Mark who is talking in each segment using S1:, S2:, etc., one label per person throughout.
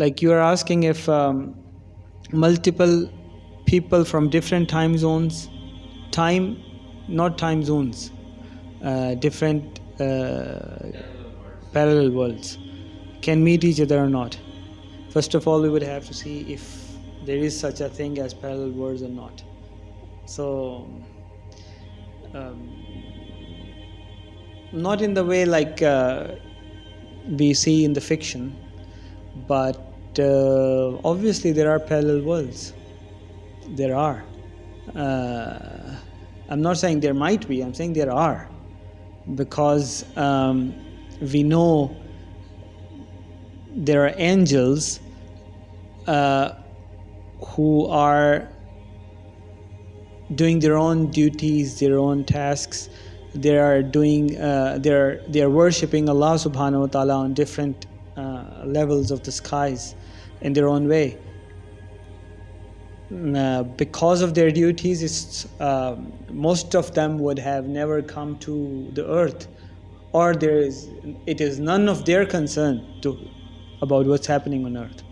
S1: like you are asking if um, multiple people from different time zones, time, not time zones, uh, different uh, parallel worlds can meet each other or not. First of all, we would have to see if there is such a thing as parallel worlds or not. So, um, not in the way like uh, we see in the fiction, but uh, obviously there are parallel worlds. There are. Uh, I'm not saying there might be, I'm saying there are. Because um, we know there are angels uh, who are doing their own duties, their own tasks. They are doing, uh, they're they're worshiping Allah Subhanahu wa Taala on different uh, levels of the skies, in their own way. Uh, because of their duties, it's, uh, most of them would have never come to the earth, or there is it is none of their concern to about what's happening on earth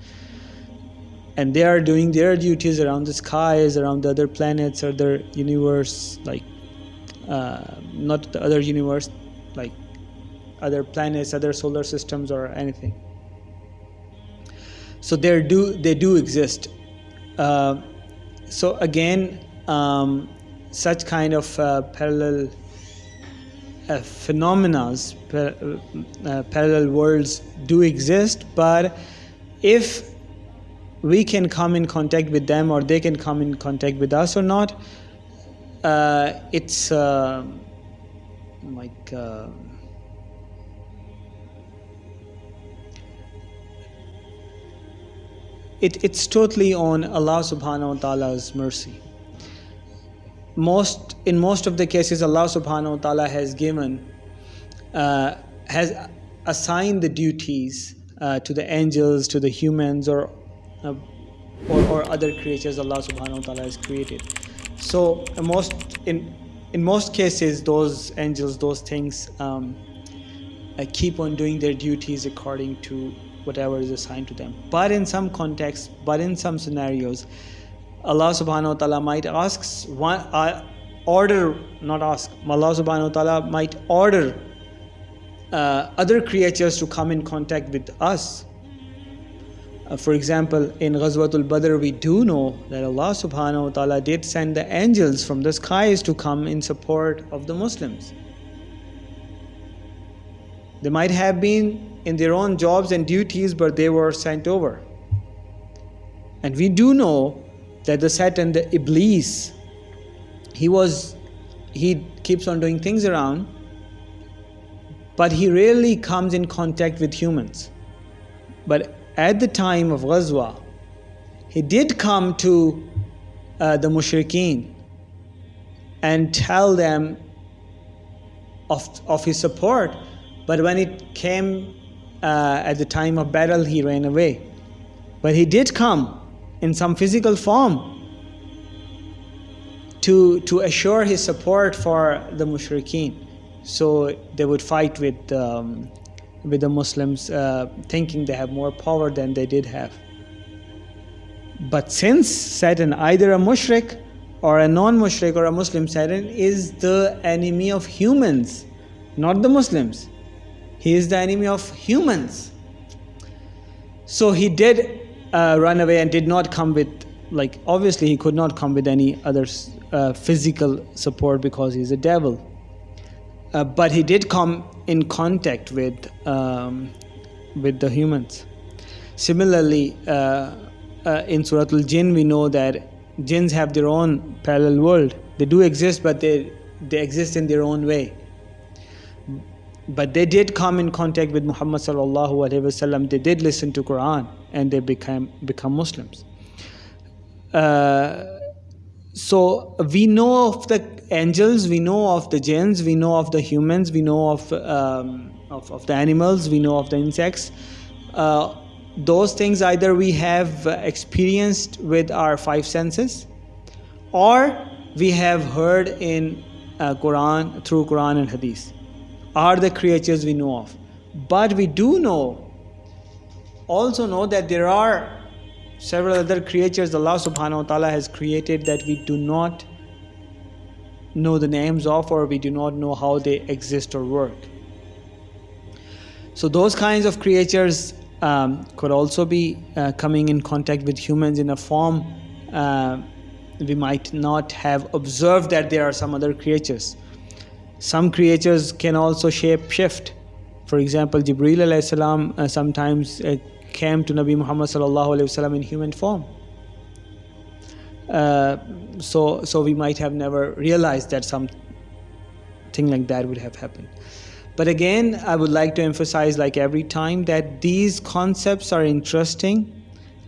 S1: and they are doing their duties around the skies, around the other planets, other universe, like uh, not the other universe, like other planets, other solar systems, or anything. So they do they do exist. Uh, so again, um, such kind of uh, parallel uh, phenomena, uh, parallel worlds do exist, but if we can come in contact with them or they can come in contact with us or not uh, it's uh, like it, it's totally on Allah subhanahu wa ta'ala's mercy most in most of the cases Allah subhanahu wa ta'ala has given uh, has assigned the duties uh, to the angels to the humans or uh, or, or other creatures Allah subhanahu wa ta'ala has created. So most in in most cases those angels, those things um, uh, keep on doing their duties according to whatever is assigned to them. But in some contexts, but in some scenarios, Allah subhanahu wa ta'ala might ask one uh, order, not ask, Allah subhanahu wa ta'ala might order uh, other creatures to come in contact with us uh, for example, in Ghazwatul Badr, we do know that Allah subhanahu wa ta'ala did send the angels from the skies to come in support of the Muslims. They might have been in their own jobs and duties, but they were sent over. And we do know that the Satan, the Iblis, he was, he keeps on doing things around, but he rarely comes in contact with humans. But at the time of Ghazwa, he did come to uh, the mushrikeen and tell them of, of his support. But when it came uh, at the time of battle, he ran away. But he did come in some physical form to, to assure his support for the mushrikeen. So they would fight with um, with the Muslims uh, thinking they have more power than they did have. But since Satan, either a mushrik or a non-mushrik or a Muslim, Satan is the enemy of humans, not the Muslims. He is the enemy of humans. So he did uh, run away and did not come with, like, obviously he could not come with any other uh, physical support because he's a devil. Uh, but he did come in contact with um, with the humans. Similarly, uh, uh, in Surah Al-Jinn, we know that jinns have their own parallel world. They do exist, but they they exist in their own way. But they did come in contact with Muhammad sallallahu alaihi wasallam. They did listen to Quran, and they became become Muslims. Uh, so we know of the angels, we know of the jinns, we know of the humans, we know of, um, of, of, the animals, we know of the insects. Uh, those things either we have experienced with our five senses or we have heard in uh, Quran through Quran and Hadith are the creatures we know of. But we do know also know that there are several other creatures Allah subhanahu wa ta'ala has created that we do not know the names of or we do not know how they exist or work. So those kinds of creatures um, could also be uh, coming in contact with humans in a form uh, we might not have observed that there are some other creatures. Some creatures can also shape shift. For example, Jibreel salam uh, sometimes uh, came to Nabi Muhammad sallallahu in human form. Uh, so, so we might have never realized that something like that would have happened. But again, I would like to emphasize, like every time, that these concepts are interesting,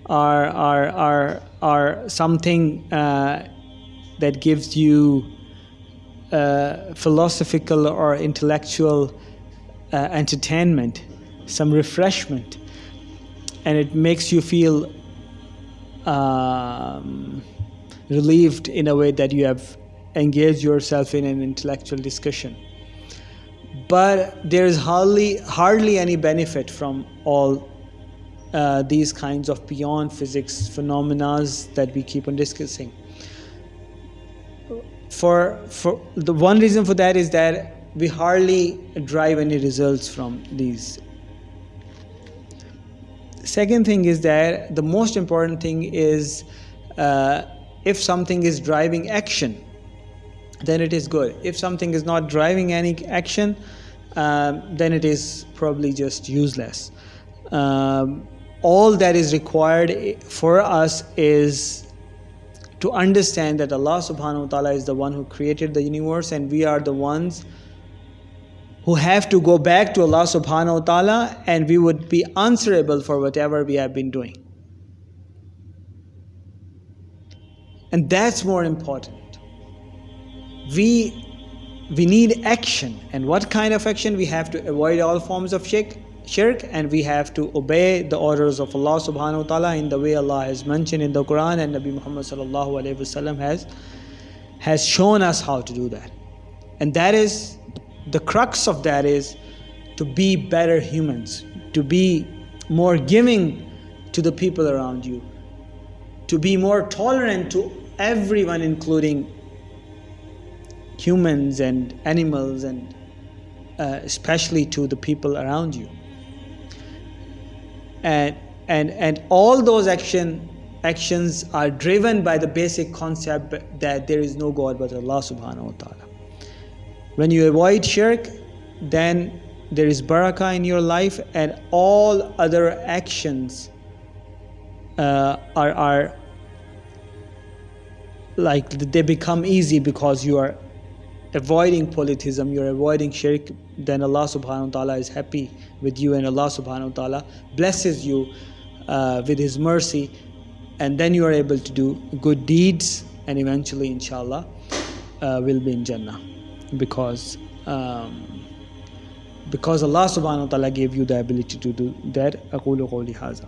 S1: are are are are something uh, that gives you uh, philosophical or intellectual uh, entertainment, some refreshment, and it makes you feel um, relieved in a way that you have engaged yourself in an intellectual discussion. But there is hardly hardly any benefit from all uh, these kinds of beyond physics phenomena that we keep on discussing. For, for the one reason for that is that we hardly drive any results from these. Second thing is that the most important thing is uh, if something is driving action, then it is good. If something is not driving any action, um, then it is probably just useless. Um, all that is required for us is to understand that Allah subhanahu wa ta'ala is the one who created the universe and we are the ones who have to go back to Allah subhanahu wa ta'ala and we would be answerable for whatever we have been doing. And that's more important. We we need action and what kind of action we have to avoid all forms of shirk shirk and we have to obey the orders of Allah subhanahu wa ta'ala in the way Allah has mentioned in the Quran and Nabi Muhammad sallallahu alayhi wasallam has has shown us how to do that. And that is the crux of that is to be better humans to be more giving to the people around you to be more tolerant to everyone including humans and animals and uh, especially to the people around you and and and all those action actions are driven by the basic concept that there is no god but allah subhanahu wa ta'ala. When you avoid shirk then there is barakah in your life and all other actions uh, are are like they become easy because you are avoiding polytheism, you're avoiding shirk, then Allah subhanahu wa ta'ala is happy with you and Allah subhanahu wa ta'ala blesses you uh, with His mercy and then you are able to do good deeds and eventually inshallah uh, will be in Jannah because um, because Allah subhanahu wa ta'ala gave you the ability to do that أقول قولي هذا